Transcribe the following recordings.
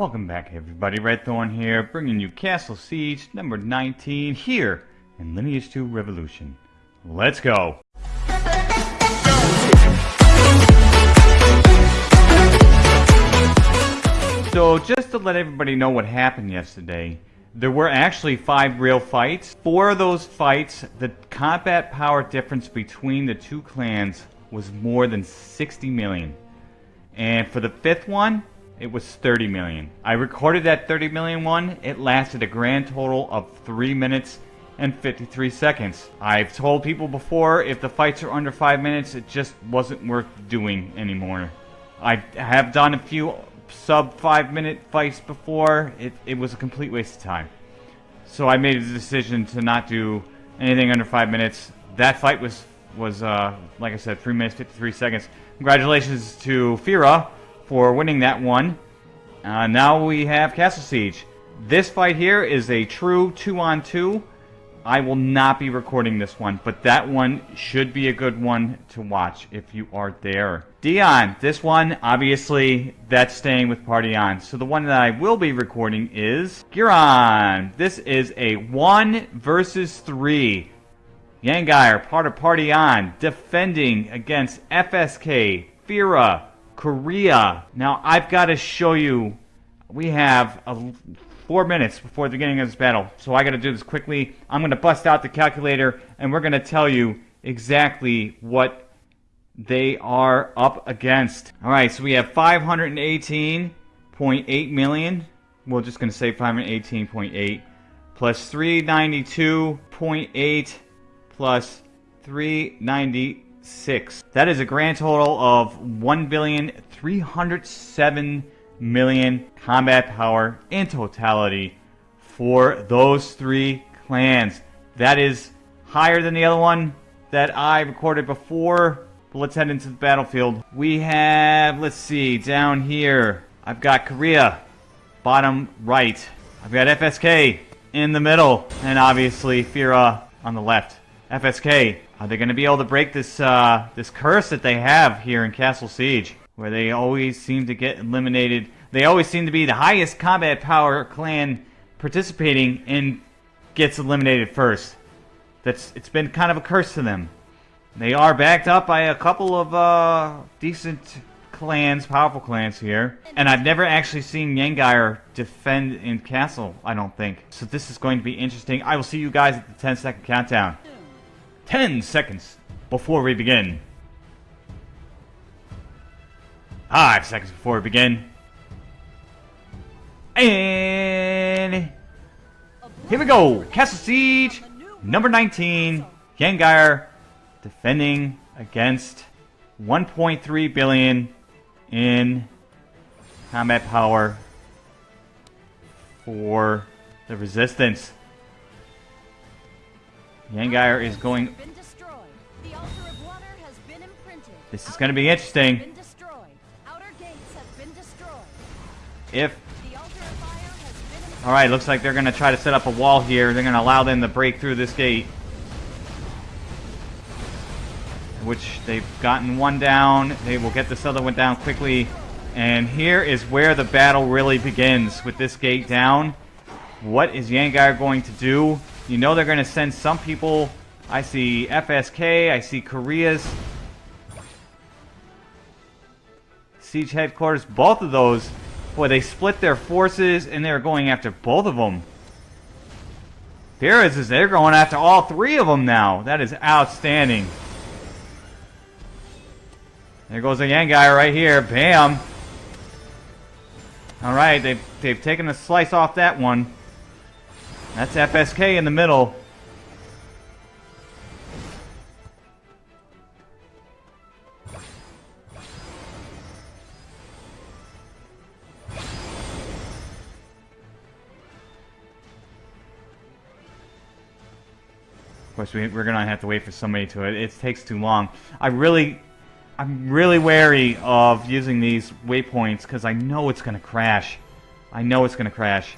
Welcome back everybody, Red Thorn here, bringing you Castle Siege number 19 here in Lineage 2 Revolution. Let's go! So just to let everybody know what happened yesterday, there were actually five real fights. Four of those fights, the combat power difference between the two clans was more than 60 million. And for the fifth one, it was 30 million. I recorded that 30 million one. It lasted a grand total of 3 minutes and 53 seconds. I've told people before, if the fights are under 5 minutes, it just wasn't worth doing anymore. I have done a few sub 5 minute fights before. It, it was a complete waste of time. So I made a decision to not do anything under 5 minutes. That fight was, was uh, like I said, 3 minutes 53 seconds. Congratulations to Fira for winning that one. Uh, now we have Castle Siege. This fight here is a true two-on-two. I will not be recording this one, but that one should be a good one to watch if you are there. Dion, this one, obviously, that's staying with Party On. So the one that I will be recording is Giran. This is a 1 versus 3. Yangair, part of Party On, defending against FSK, Fira, Korea. Now, I've got to show you, we have a, four minutes before the beginning of this battle. So I got to do this quickly. I'm going to bust out the calculator, and we're going to tell you exactly what they are up against. All right, so we have 518.8 million. We're just going to say 518.8 plus 392.8 plus 390 six. That is a grand total of 1,307 million combat power in totality for those three clans. That is higher than the other one that I recorded before. But let's head into the battlefield. We have, let's see, down here, I've got Korea, bottom right. I've got FSK in the middle, and obviously Fira on the left. FSK, are they going to be able to break this uh, this curse that they have here in Castle Siege, where they always seem to get eliminated? They always seem to be the highest combat power clan participating and gets eliminated first. That's it's been kind of a curse to them. They are backed up by a couple of uh, decent clans, powerful clans here. And I've never actually seen Yangair defend in Castle, I don't think. So this is going to be interesting. I will see you guys at the 10 second countdown. 10 seconds before we begin. 5 seconds before we begin. And here we go. Castle Siege, number 19. Yangair defending against 1.3 billion in combat power for the resistance. Yangair is going... This is going to be interesting. If... Alright, looks like they're going to try to set up a wall here. They're going to allow them to break through this gate. Which they've gotten one down. They will get this other one down quickly. And here is where the battle really begins with this gate down. What is Yangair going to do? You know they're going to send some people. I see FSK. I see Korea's. Siege headquarters. Both of those. Boy, they split their forces and they're going after both of them. There is, they're going after all three of them now. That is outstanding. There goes the Yangair right here. Bam. Alright, they've, they've taken a slice off that one. That's FSK in the middle. Of course, we, we're gonna have to wait for somebody to it. It takes too long. I really, I'm really wary of using these waypoints because I know it's gonna crash. I know it's gonna crash.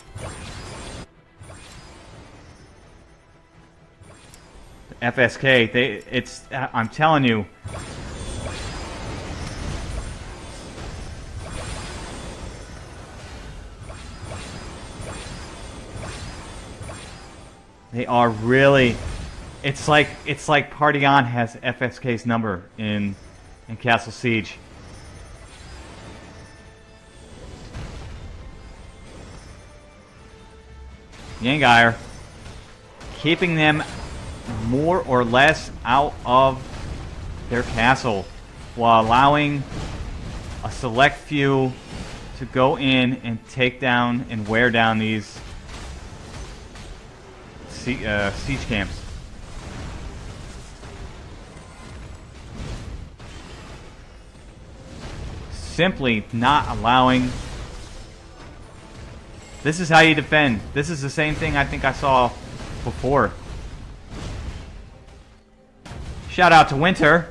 FSK, they, it's, uh, I'm telling you. They are really, it's like, it's like Party has FSK's number in, in Castle Siege. Yangair, keeping them more or less out of their castle while allowing a select few to go in and take down and wear down these sie uh, siege camps. Simply not allowing... This is how you defend. This is the same thing I think I saw before. Shout out to Winter.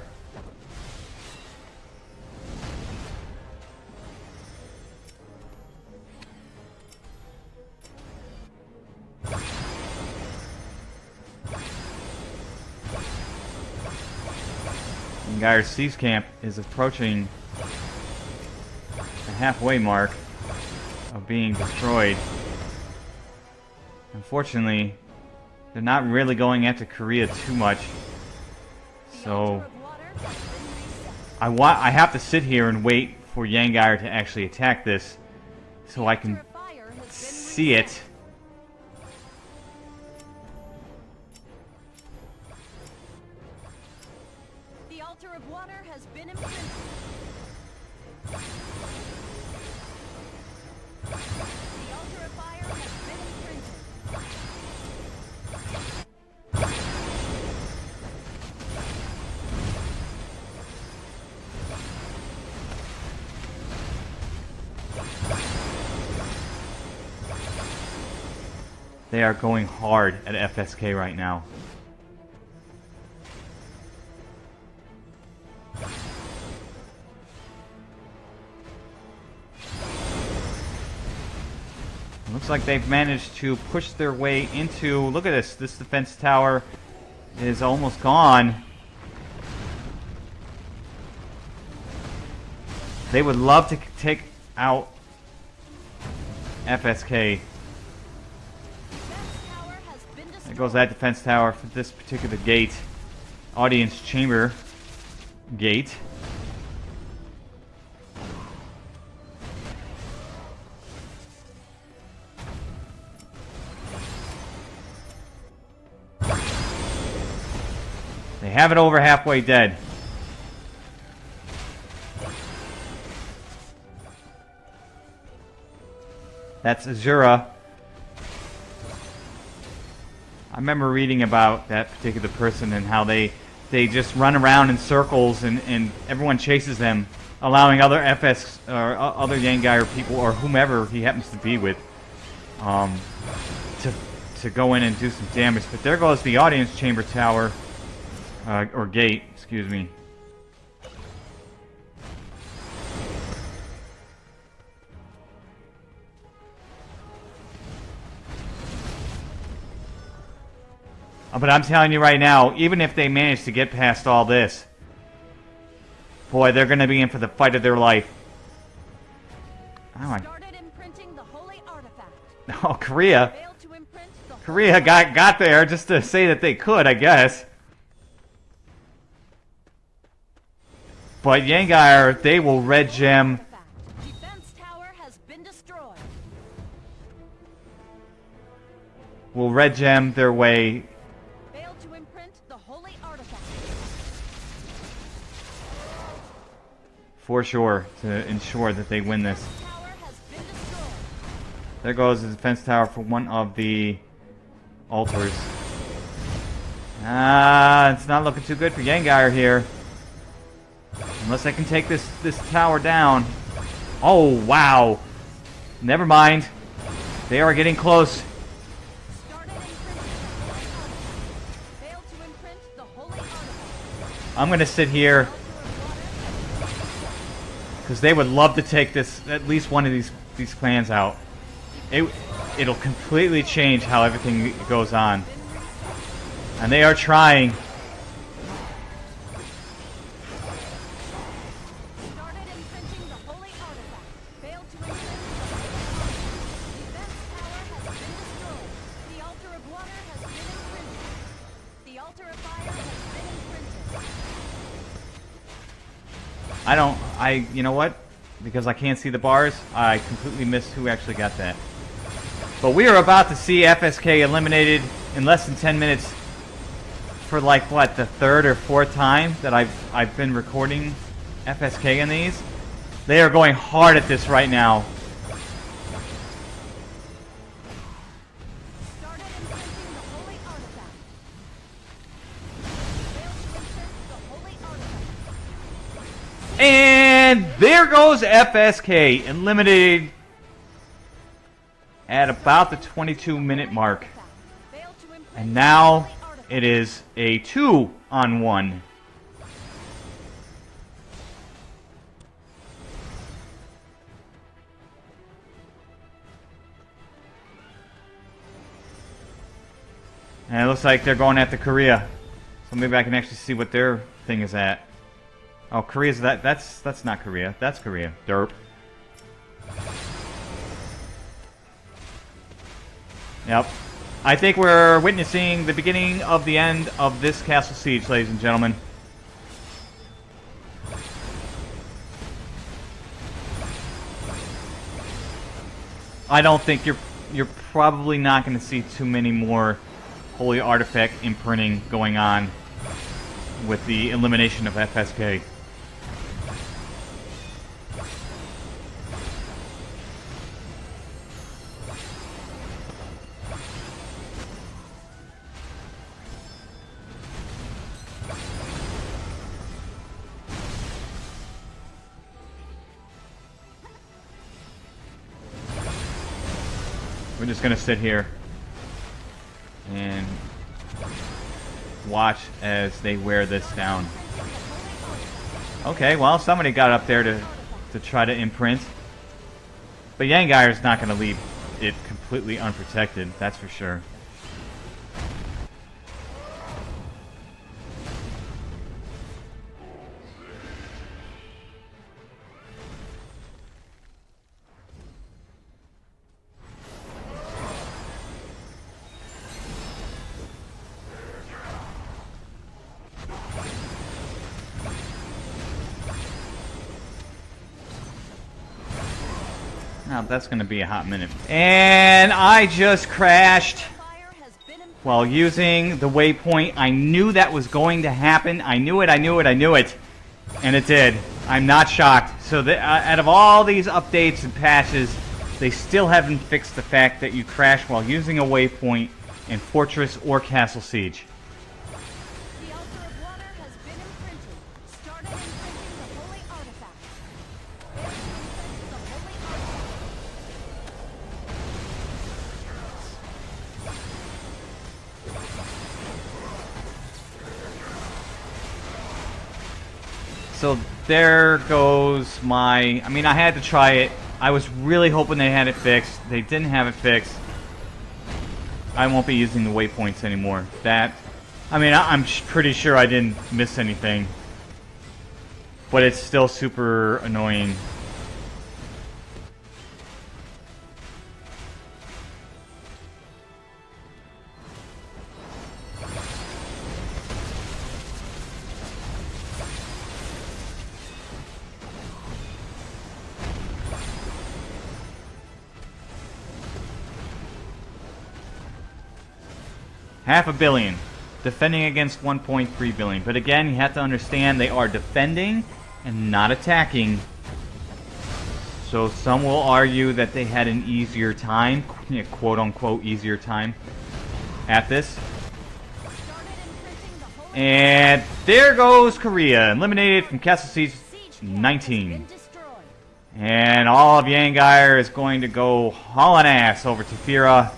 Geyer Siege Camp is approaching the halfway mark of being destroyed. Unfortunately, they're not really going after Korea too much. So I want I have to sit here and wait for Yangair to actually attack this so I can see it. They are going hard at FSK right now. Looks like they've managed to push their way into... Look at this. This defense tower is almost gone. They would love to take out FSK. There goes that defense tower for this particular gate. Audience chamber gate. They have it over halfway dead. That's Azura I remember reading about that particular person and how they they just run around in circles and, and everyone chases them, allowing other FS or other or people or whomever he happens to be with um, to to go in and do some damage. But there goes the audience chamber tower uh, or gate, excuse me. Uh, but I'm telling you right now, even if they manage to get past all this, boy, they're going to be in for the fight of their life. Oh, oh Korea. Korea got got there just to say that they could, I guess. But Yangair, they will red gem. Will red gem their way for sure to ensure that they win this. There goes the defense tower for one of the altars. Ah, it's not looking too good for Yangair here. Unless I can take this, this tower down. Oh, wow. Never mind. They are getting close. I'm going to sit here because they would love to take this at least one of these these clans out. It it'll completely change how everything goes on, and they are trying. I, you know what? Because I can't see the bars, I completely missed who actually got that. But we are about to see FSK eliminated in less than 10 minutes for like, what, the third or fourth time that I've, I've been recording FSK in these. They are going hard at this right now. There goes FSK, eliminated at about the 22 minute mark. And now it is a two on one. And it looks like they're going after Korea. So maybe I can actually see what their thing is at. Oh, Korea's that. That's that's not Korea. That's Korea. Derp. Yep. I think we're witnessing the beginning of the end of this castle siege, ladies and gentlemen. I don't think you're you're probably not going to see too many more holy artifact imprinting going on with the elimination of FSK. We're just gonna sit here and watch as they wear this down. Okay, well, somebody got up there to, to try to imprint. But is not going to leave it completely unprotected, that's for sure. Now that's going to be a hot minute. And I just crashed while using the waypoint. I knew that was going to happen. I knew it, I knew it, I knew it. And it did. I'm not shocked. So the, uh, out of all these updates and patches, they still haven't fixed the fact that you crash while using a waypoint in Fortress or Castle Siege. So there goes my... I mean, I had to try it. I was really hoping they had it fixed. They didn't have it fixed. I won't be using the waypoints anymore. That... I mean, I'm pretty sure I didn't miss anything. But it's still super annoying Half a billion. Defending against 1.3 billion. But again, you have to understand they are defending and not attacking. So some will argue that they had an easier time, quote unquote easier time at this. And there goes Korea, eliminated from Castle Siege 19. And all of Yangair is going to go hauling ass over to Fira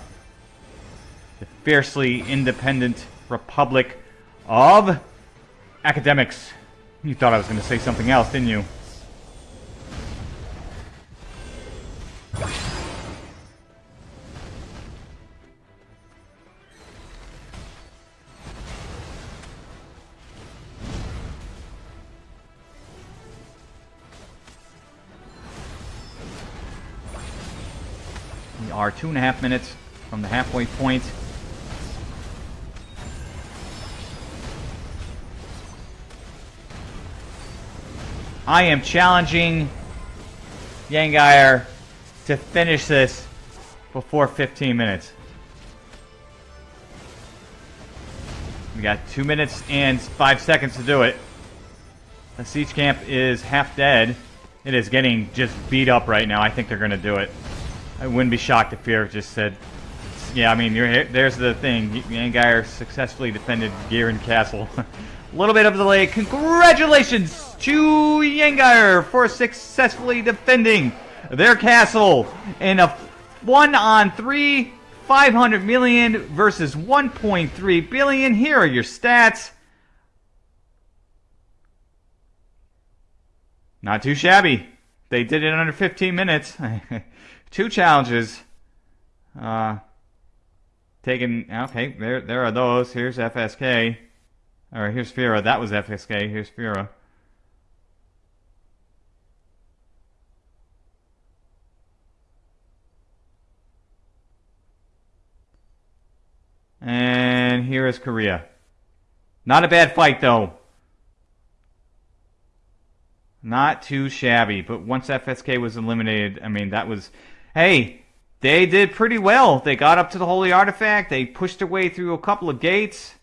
fiercely independent republic of academics. You thought I was going to say something else, didn't you? We are two and a half minutes from the halfway point. I am challenging Yangair to finish this before 15 minutes. We got 2 minutes and 5 seconds to do it. The siege camp is half dead. It is getting just beat up right now. I think they're going to do it. I wouldn't be shocked if Fear just said, yeah, I mean, here, there's the thing. Yangair successfully defended Giran Castle. A little bit of delay. Congratulations to Yangair for successfully defending their castle in a one on three, 500 million versus 1.3 billion. Here are your stats. Not too shabby. They did it in under 15 minutes. Two challenges. Uh, taken. Okay, there there are those. Here's FSK. All right, here's Fira. That was FSK. Here's Fira. Is Korea. Not a bad fight, though. Not too shabby. But once FSK was eliminated, I mean, that was... Hey, they did pretty well. They got up to the Holy Artifact. They pushed their way through a couple of gates.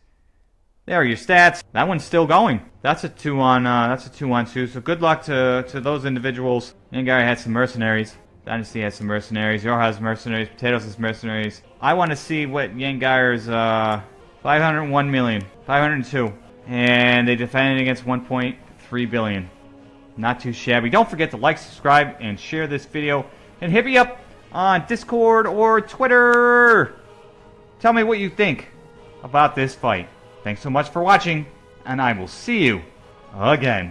There are your stats. That one's still going. That's a two on. Uh, that's a two on two. So good luck to to those individuals. Yangair had some mercenaries. Dynasty has some mercenaries. Yor has mercenaries. Potatoes has mercenaries. I want to see what Yangair's uh, 501 million, 502, and they defended against 1.3 billion. Not too shabby. Don't forget to like, subscribe, and share this video. And hit me up on Discord or Twitter. Tell me what you think about this fight. Thanks so much for watching, and I will see you again.